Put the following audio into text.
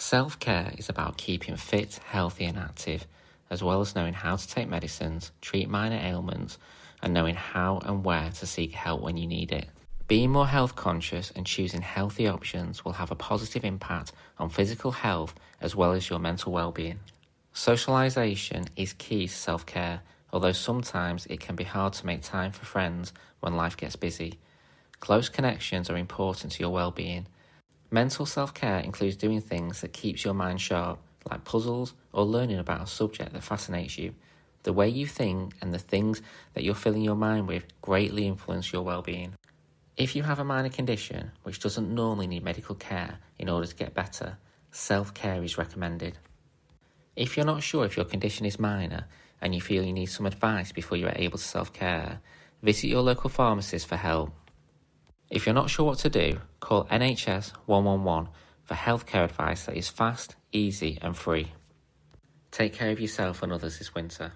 Self-care is about keeping fit, healthy and active, as well as knowing how to take medicines, treat minor ailments, and knowing how and where to seek help when you need it. Being more health conscious and choosing healthy options will have a positive impact on physical health as well as your mental well-being. Socialization is key to self-care, although sometimes it can be hard to make time for friends when life gets busy. Close connections are important to your well-being. Mental self-care includes doing things that keeps your mind sharp, like puzzles or learning about a subject that fascinates you. The way you think and the things that you're filling your mind with greatly influence your well-being. If you have a minor condition which doesn't normally need medical care in order to get better, self-care is recommended. If you're not sure if your condition is minor and you feel you need some advice before you are able to self-care, visit your local pharmacist for help. If you're not sure what to do, call NHS 111 for healthcare advice that is fast, easy and free. Take care of yourself and others this winter.